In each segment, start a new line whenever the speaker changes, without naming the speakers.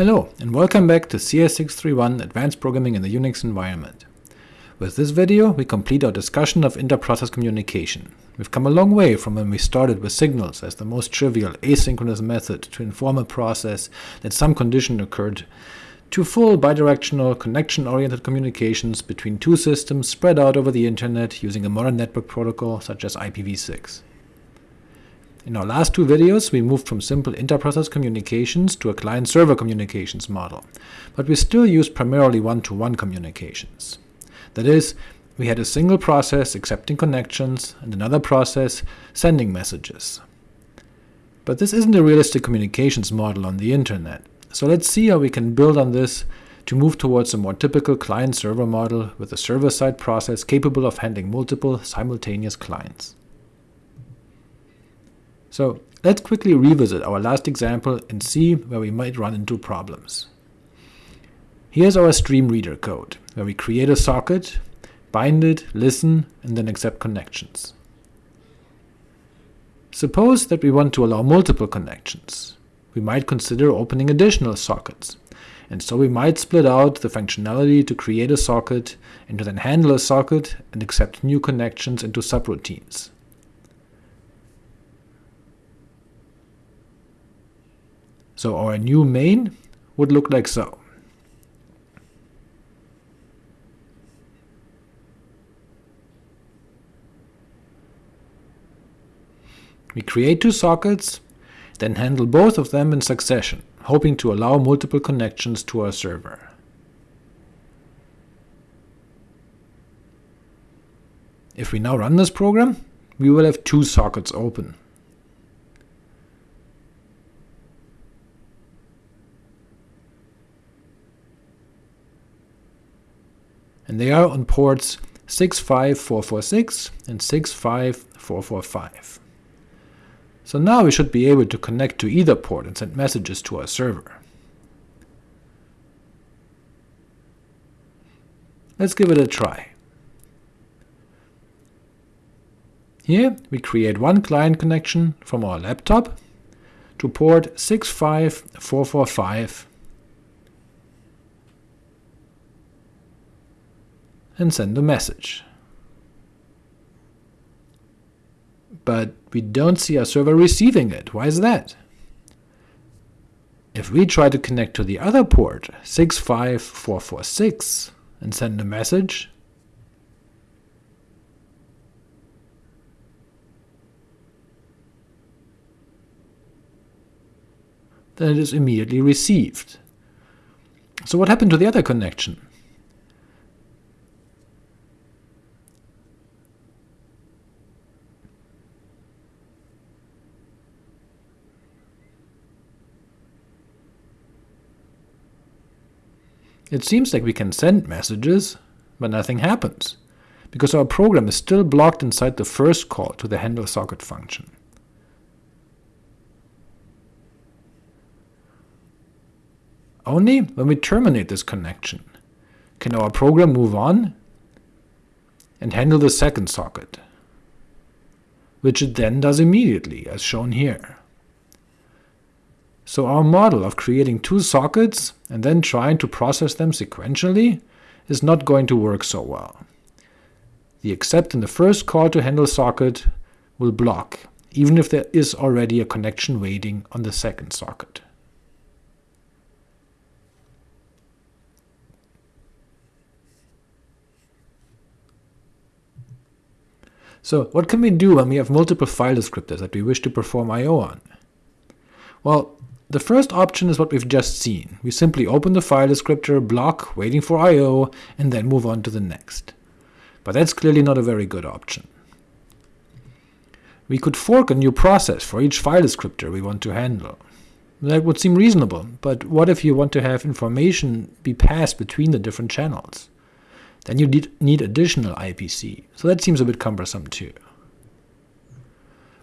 Hello, and welcome back to CS631 Advanced Programming in the Unix Environment. With this video, we complete our discussion of inter-process communication. We've come a long way from when we started with signals as the most trivial asynchronous method to inform a process that some condition occurred, to full bidirectional, connection-oriented communications between two systems spread out over the internet using a modern network protocol such as IPv6. In our last two videos, we moved from simple inter-process communications to a client-server communications model, but we still use primarily one-to-one -one communications. That is, we had a single process accepting connections and another process sending messages. But this isn't a realistic communications model on the internet, so let's see how we can build on this to move towards a more typical client-server model with a server-side process capable of handling multiple simultaneous clients. So let's quickly revisit our last example and see where we might run into problems. Here's our stream reader code, where we create a socket, bind it, listen, and then accept connections. Suppose that we want to allow multiple connections. We might consider opening additional sockets, and so we might split out the functionality to create a socket, and to then handle a socket and accept new connections into subroutines. So our new main would look like so. We create two sockets, then handle both of them in succession, hoping to allow multiple connections to our server. If we now run this program, we will have two sockets open. And they are on ports 65446 and 65445. So now we should be able to connect to either port and send messages to our server. Let's give it a try. Here we create one client connection from our laptop to port 65445 and send a message. But we don't see our server receiving it. Why is that? If we try to connect to the other port, 65446, and send a message, then it is immediately received. So what happened to the other connection? It seems like we can send messages, but nothing happens, because our program is still blocked inside the first call to the handle socket function. Only when we terminate this connection can our program move on and handle the second socket, which it then does immediately, as shown here. So our model of creating two sockets and then trying to process them sequentially is not going to work so well. The accept in the first call to handle socket will block, even if there is already a connection waiting on the second socket. So what can we do when we have multiple file descriptors that we wish to perform I.O. on? Well, the first option is what we've just seen. We simply open the file descriptor, block, waiting for I.O., and then move on to the next. But that's clearly not a very good option. We could fork a new process for each file descriptor we want to handle. That would seem reasonable, but what if you want to have information be passed between the different channels? Then you need additional IPC, so that seems a bit cumbersome too.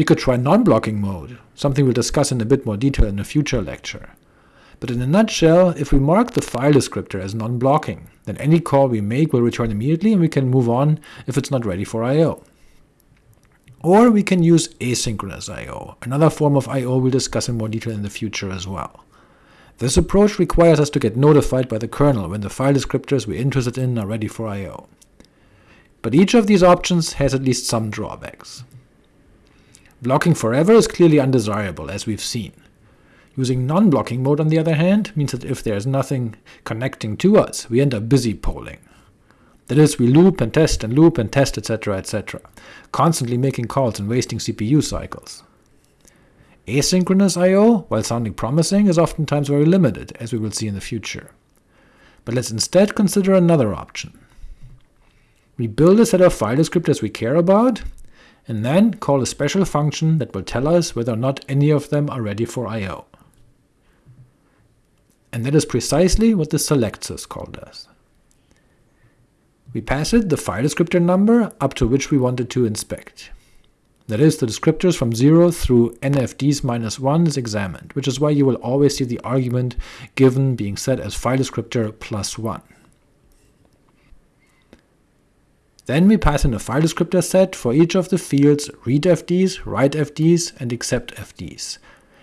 We could try non-blocking mode, something we'll discuss in a bit more detail in a future lecture. But in a nutshell, if we mark the file descriptor as non-blocking, then any call we make will return immediately and we can move on if it's not ready for I.O. Or we can use asynchronous I.O., another form of I.O. we'll discuss in more detail in the future as well. This approach requires us to get notified by the kernel when the file descriptors we're interested in are ready for I.O. But each of these options has at least some drawbacks. Blocking forever is clearly undesirable, as we've seen. Using non-blocking mode, on the other hand, means that if there is nothing connecting to us, we end up busy polling. That is, we loop and test and loop and test etc etc, constantly making calls and wasting CPU cycles. Asynchronous I.O., while sounding promising, is oftentimes very limited, as we will see in the future. But let's instead consider another option. We build a set of file descriptors we care about, and then call a special function that will tell us whether or not any of them are ready for I.O. And that is precisely what the select syscall does. We pass it the file descriptor number up to which we wanted to inspect. That is, the descriptors from 0 through nfds minus 1 is examined, which is why you will always see the argument given being set as file descriptor plus 1. Then we pass in a file descriptor set for each of the fields readFDs, writefds, and exceptFDs,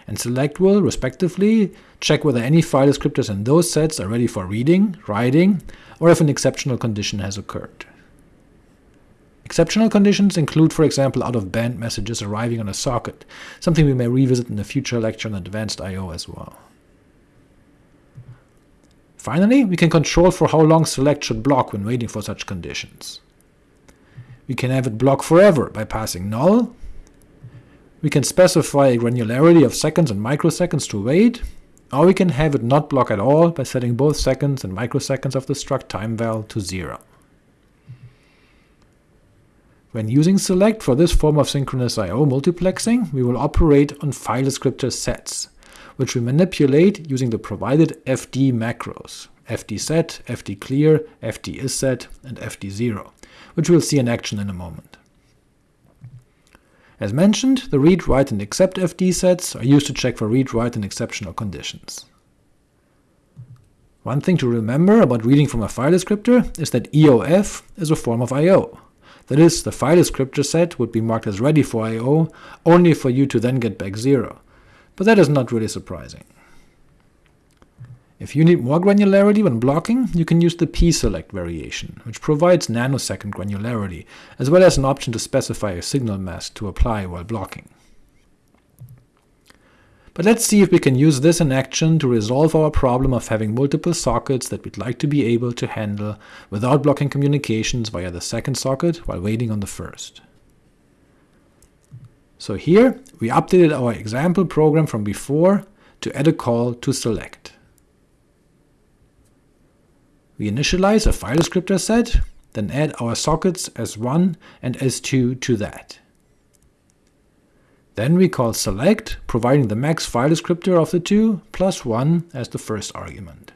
and select will, respectively, check whether any file descriptors in those sets are ready for reading, writing, or if an exceptional condition has occurred. Exceptional conditions include, for example, out-of-band messages arriving on a socket, something we may revisit in a future lecture on advanced I.O. as well. Finally, we can control for how long select should block when waiting for such conditions. We can have it block forever by passing null. We can specify a granularity of seconds and microseconds to wait, or we can have it not block at all by setting both seconds and microseconds of the struct timeval to 0. When using select for this form of synchronous I.O. multiplexing, we will operate on file descriptor sets, which we manipulate using the provided fd macros, fdset, fdclear, fdisset, and fd0, which we'll see in action in a moment. As mentioned, the read, write, and except fd sets are used to check for read, write, and exceptional conditions. One thing to remember about reading from a file descriptor is that EOF is a form of I.O., that is, the file descriptor set would be marked as ready for I.O. only for you to then get back 0, but that is not really surprising. If you need more granularity when blocking, you can use the pselect variation, which provides nanosecond granularity, as well as an option to specify a signal mask to apply while blocking. But let's see if we can use this in action to resolve our problem of having multiple sockets that we'd like to be able to handle without blocking communications via the second socket while waiting on the first. So here, we updated our example program from before to add a call to select. We initialize a file descriptor set, then add our sockets S1 and S2 to that. Then we call select, providing the max file descriptor of the two, plus 1 as the first argument.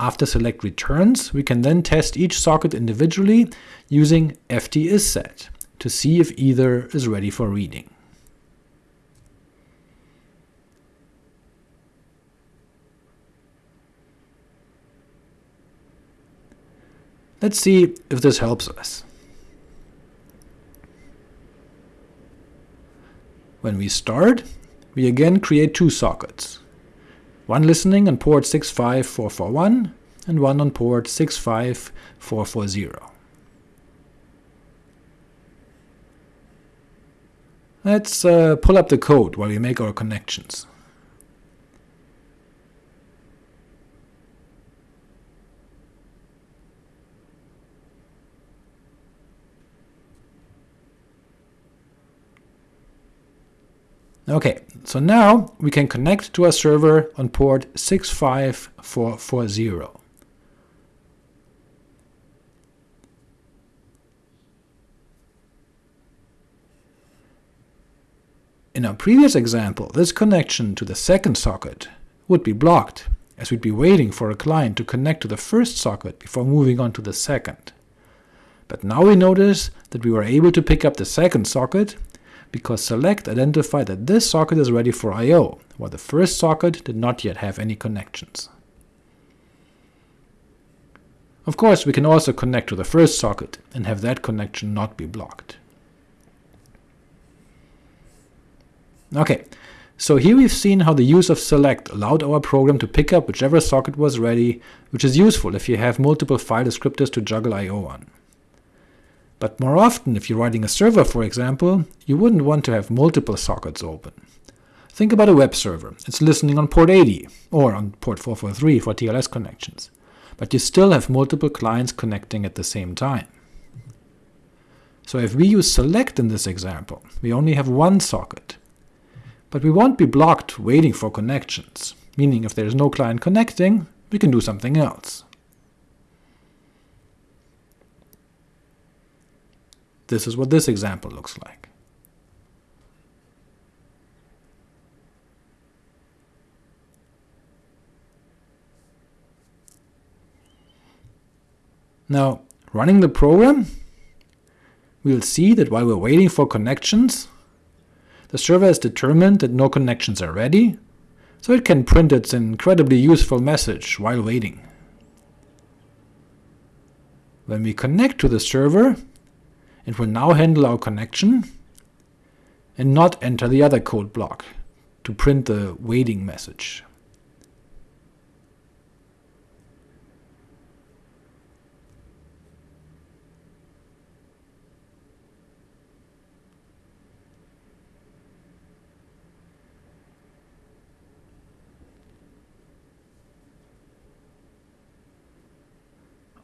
After select returns, we can then test each socket individually using fdisset to see if either is ready for reading. Let's see if this helps us. When we start, we again create two sockets, one listening on port 65441 and one on port 65440. Let's uh, pull up the code while we make our connections. Ok, so now we can connect to a server on port 65440. In our previous example, this connection to the second socket would be blocked, as we'd be waiting for a client to connect to the first socket before moving on to the second. But now we notice that we were able to pick up the second socket because select identified that this socket is ready for I.O., while the first socket did not yet have any connections. Of course, we can also connect to the first socket and have that connection not be blocked. Ok, So here we've seen how the use of select allowed our program to pick up whichever socket was ready, which is useful if you have multiple file descriptors to juggle I.O. on. But more often, if you're writing a server for example, you wouldn't want to have multiple sockets open. Think about a web server. It's listening on port 80, or on port 443 for TLS connections, but you still have multiple clients connecting at the same time. So if we use select in this example, we only have one socket, but we won't be blocked waiting for connections, meaning if there is no client connecting, we can do something else. This is what this example looks like. Now, running the program, we'll see that while we're waiting for connections, the server has determined that no connections are ready, so it can print its incredibly useful message while waiting. When we connect to the server, it will now handle our connection, and not enter the other code block to print the waiting message.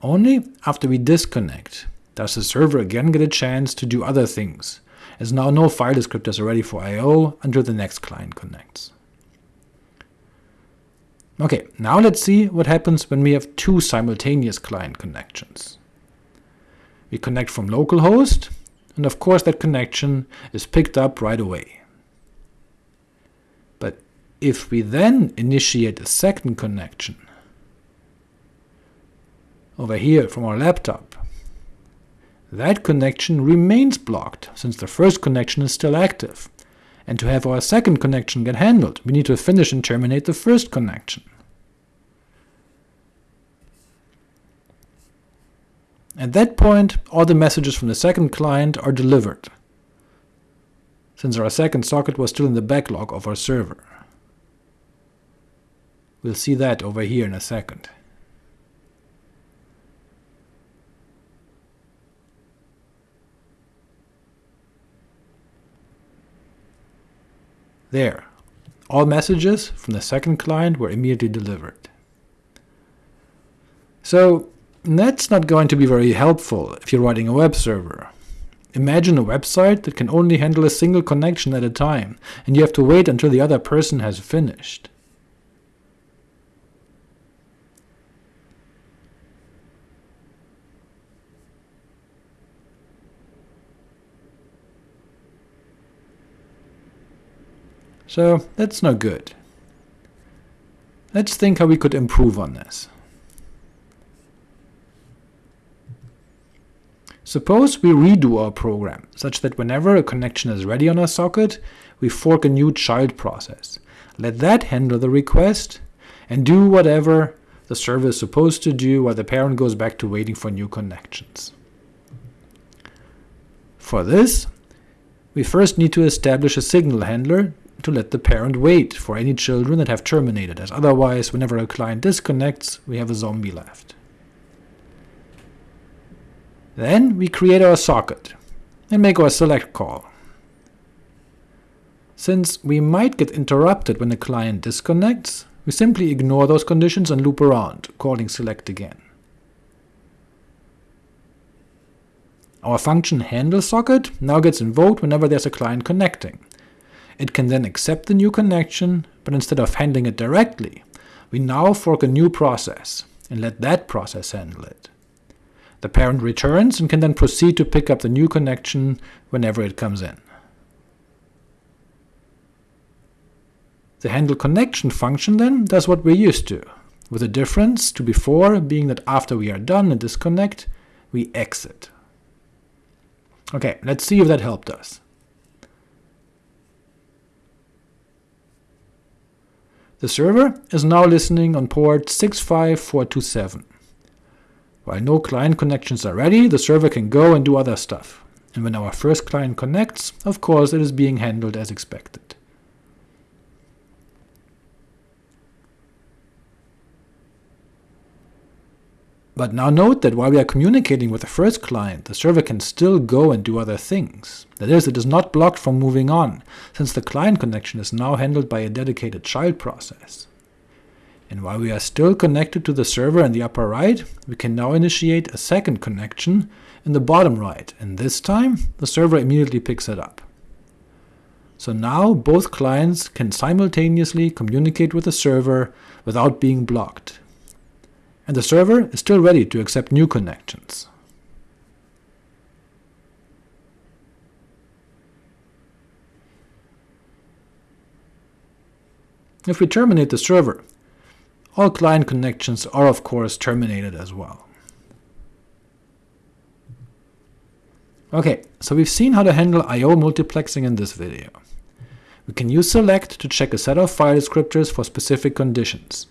Only after we disconnect does the server again get a chance to do other things, as now no file descriptors are ready for I.O. until the next client connects. Ok, now let's see what happens when we have two simultaneous client connections. We connect from localhost, and of course that connection is picked up right away. But if we then initiate a second connection, over here from our laptop. That connection remains blocked, since the first connection is still active, and to have our second connection get handled, we need to finish and terminate the first connection. At that point, all the messages from the second client are delivered, since our second socket was still in the backlog of our server. We'll see that over here in a second. There, all messages from the second client were immediately delivered. So that's not going to be very helpful if you're writing a web server. Imagine a website that can only handle a single connection at a time, and you have to wait until the other person has finished. So that's no good. Let's think how we could improve on this. Suppose we redo our program, such that whenever a connection is ready on a socket, we fork a new child process. Let that handle the request, and do whatever the server is supposed to do while the parent goes back to waiting for new connections. For this, we first need to establish a signal handler to let the parent wait for any children that have terminated, as otherwise whenever a client disconnects, we have a zombie left. Then we create our socket, and make our select call. Since we might get interrupted when the client disconnects, we simply ignore those conditions and loop around, calling select again. Our function handle socket now gets invoked whenever there's a client connecting, it can then accept the new connection, but instead of handling it directly, we now fork a new process, and let that process handle it. The parent returns and can then proceed to pick up the new connection whenever it comes in. The handle connection function then does what we're used to, with the difference to before being that after we are done and disconnect, we exit. Ok, let's see if that helped us. The server is now listening on port 65427. While no client connections are ready, the server can go and do other stuff, and when our first client connects, of course it is being handled as expected. But now note that while we are communicating with the first client, the server can still go and do other things. That is, it is not blocked from moving on, since the client connection is now handled by a dedicated child process. And while we are still connected to the server in the upper right, we can now initiate a second connection in the bottom right, and this time the server immediately picks it up. So now both clients can simultaneously communicate with the server without being blocked, and the server is still ready to accept new connections. If we terminate the server, all client connections are of course terminated as well. Ok, so we've seen how to handle I.O. multiplexing in this video. We can use select to check a set of file descriptors for specific conditions,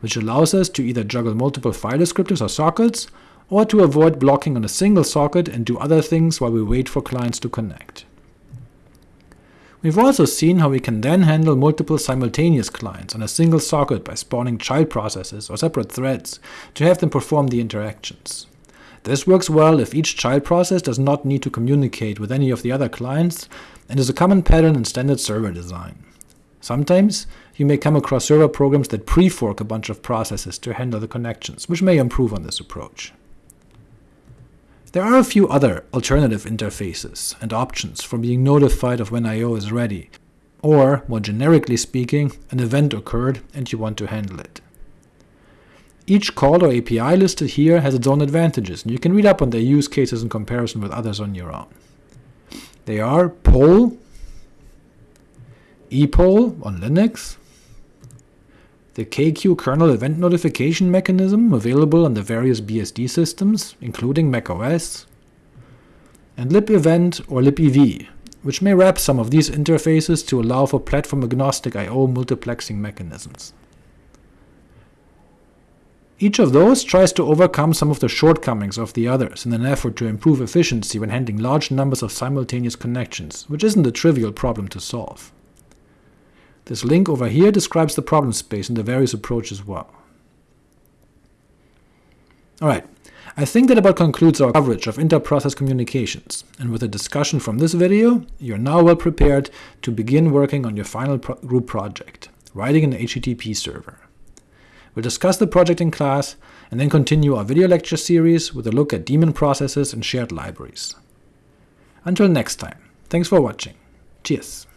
which allows us to either juggle multiple file descriptors or sockets, or to avoid blocking on a single socket and do other things while we wait for clients to connect. We've also seen how we can then handle multiple simultaneous clients on a single socket by spawning child processes or separate threads to have them perform the interactions. This works well if each child process does not need to communicate with any of the other clients, and is a common pattern in standard server design. Sometimes you may come across server programs that pre-fork a bunch of processes to handle the connections, which may improve on this approach. There are a few other alternative interfaces and options for being notified of when I.O. is ready, or, more generically speaking, an event occurred and you want to handle it. Each call or API listed here has its own advantages, and you can read up on their use cases in comparison with others on your own. They are poll, epoll on Linux, the kqueue kernel event notification mechanism available on the various BSD systems, including macOS, and libevent or libev, which may wrap some of these interfaces to allow for platform-agnostic I.O. multiplexing mechanisms. Each of those tries to overcome some of the shortcomings of the others in an effort to improve efficiency when handling large numbers of simultaneous connections, which isn't a trivial problem to solve. This link over here describes the problem space and the various approaches well. Alright, I think that about concludes our coverage of inter-process communications, and with the discussion from this video, you are now well prepared to begin working on your final pro group project, writing an HTTP server. We'll discuss the project in class, and then continue our video lecture series with a look at daemon processes and shared libraries. Until next time, thanks for watching. Cheers!